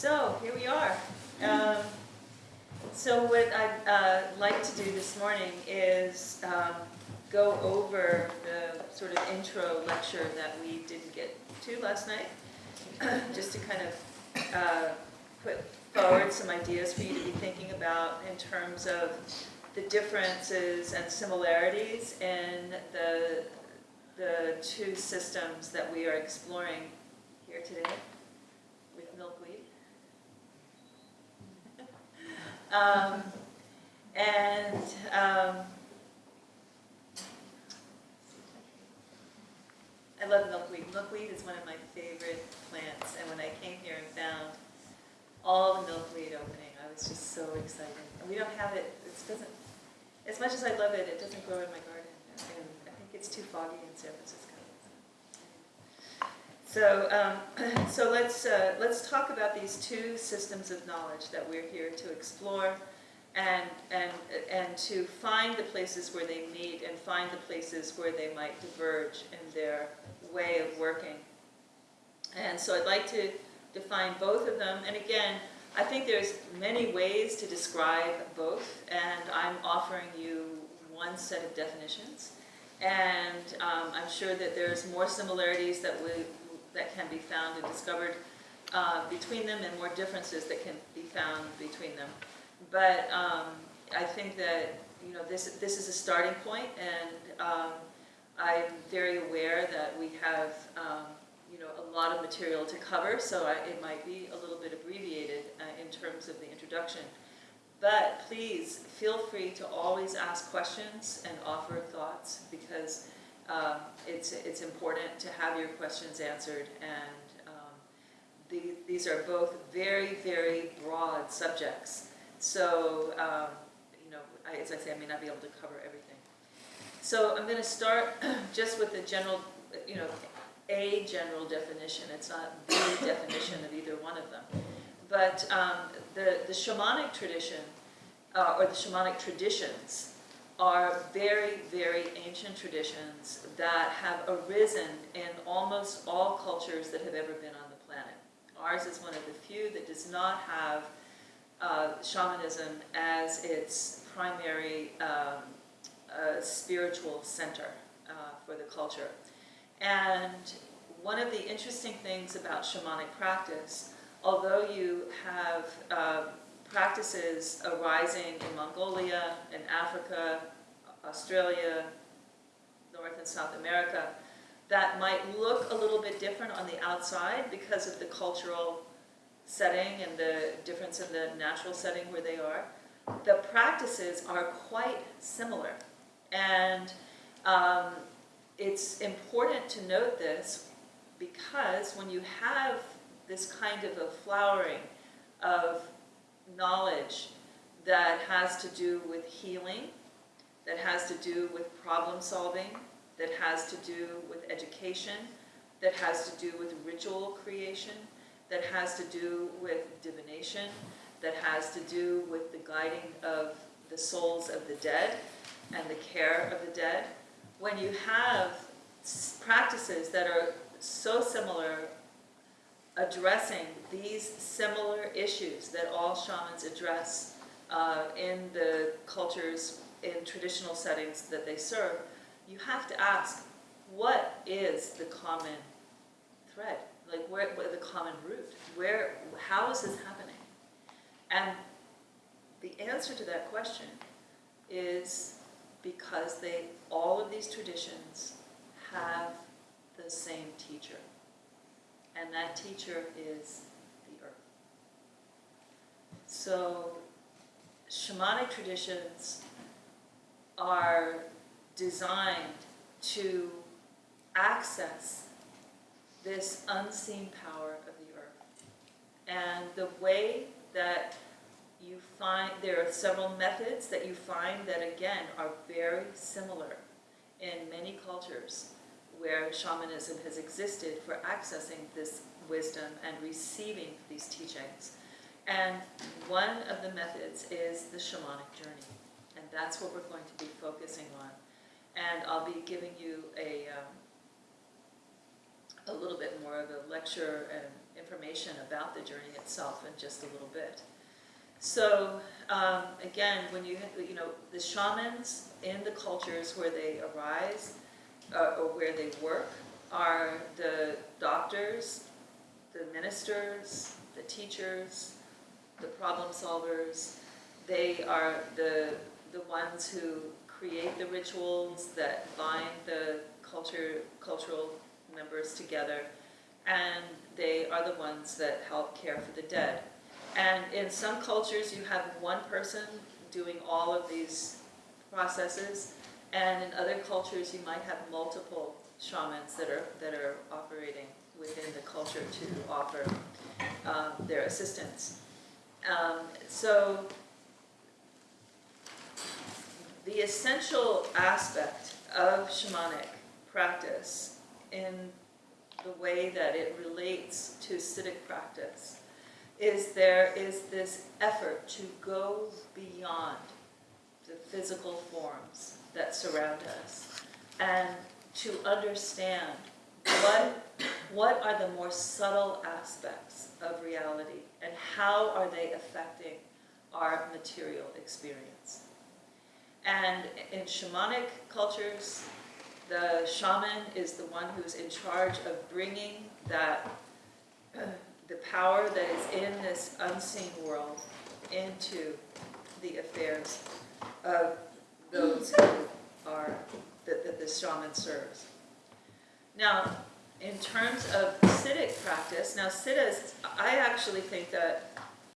So here we are. Um, so what I'd uh, like to do this morning is um, go over the sort of intro lecture that we didn't get to last night, just to kind of uh, put forward some ideas for you to be thinking about in terms of the differences and similarities in the, the two systems that we are exploring here today with milkweed. Um, and um, I love milkweed. Milkweed is one of my favorite plants, and when I came here and found all the milkweed opening, I was just so excited. And we don't have it, it doesn't, as much as I love it, it doesn't grow in my garden. And I think it's too foggy in San Francisco. So, um, so let's, uh, let's talk about these two systems of knowledge that we're here to explore and, and, and to find the places where they meet and find the places where they might diverge in their way of working. And so I'd like to define both of them. And again, I think there's many ways to describe both, and I'm offering you one set of definitions. And um, I'm sure that there's more similarities that, we, that can be found and discovered uh, between them and more differences that can be found between them. But um, I think that you know this this is a starting point, and um, I'm very aware that we have um, you know a lot of material to cover, so I, it might be a little bit abbreviated uh, in terms of the introduction. But please feel free to always ask questions and offer thoughts because um, it's it's important to have your questions answered and. um, The, these are both very, very broad subjects. So, um, you know, I, as I say, I may not be able to cover everything. So I'm going to start just with the general, you know, a general definition. It's not the definition of either one of them. But um, the, the shamanic tradition, uh, or the shamanic traditions, are very, very ancient traditions that have arisen in almost all cultures that have ever been on the planet. Ours is one of the few that does not have uh, shamanism as its primary um, uh, spiritual center uh, for the culture. And one of the interesting things about shamanic practice, although you have uh, practices arising in Mongolia, in Africa, Australia, North and South America, that might look a little bit different on the outside because of the cultural setting and the difference in the natural setting where they are, the practices are quite similar. And um, it's important to note this because when you have this kind of a flowering of knowledge that has to do with healing, that has to do with problem solving, that has to do with education, that has to do with ritual creation, that has to do with divination, that has to do with the guiding of the souls of the dead and the care of the dead. When you have practices that are so similar, addressing these similar issues that all shamans address uh, in the cultures, in traditional settings that they serve, you have to ask, what is the common thread? Like where, where the common root? Where, how is this happening? And the answer to that question is because they, all of these traditions have the same teacher. And that teacher is the earth. So shamanic traditions are designed to access this unseen power of the earth. And the way that you find, there are several methods that you find that again are very similar in many cultures where shamanism has existed for accessing this wisdom and receiving these teachings. And one of the methods is the shamanic journey. And that's what we're going to be focusing on. And I'll be giving you a, um, a little bit more of a lecture and information about the journey itself in just a little bit. So, um, again, when you, you know, the shamans in the cultures where they arise, uh, or where they work, are the doctors, the ministers, the teachers, the problem solvers. They are the, the ones who create the rituals that bind the culture, cultural members together. And they are the ones that help care for the dead. And in some cultures, you have one person doing all of these processes. And in other cultures, you might have multiple shamans that are, that are operating within the culture to offer um, their assistance. Um, so the essential aspect of shamanic practice in the way that it relates to Siddhic practice is there is this effort to go beyond the physical forms that surround us and to understand what, what are the more subtle aspects of reality and how are they affecting our material experience. And in shamanic cultures, the shaman is the one who's in charge of bringing that, the power that is in this unseen world into the affairs of those who are, that, that the shaman serves. Now, in terms of Siddhic practice, now Siddhas, I actually think that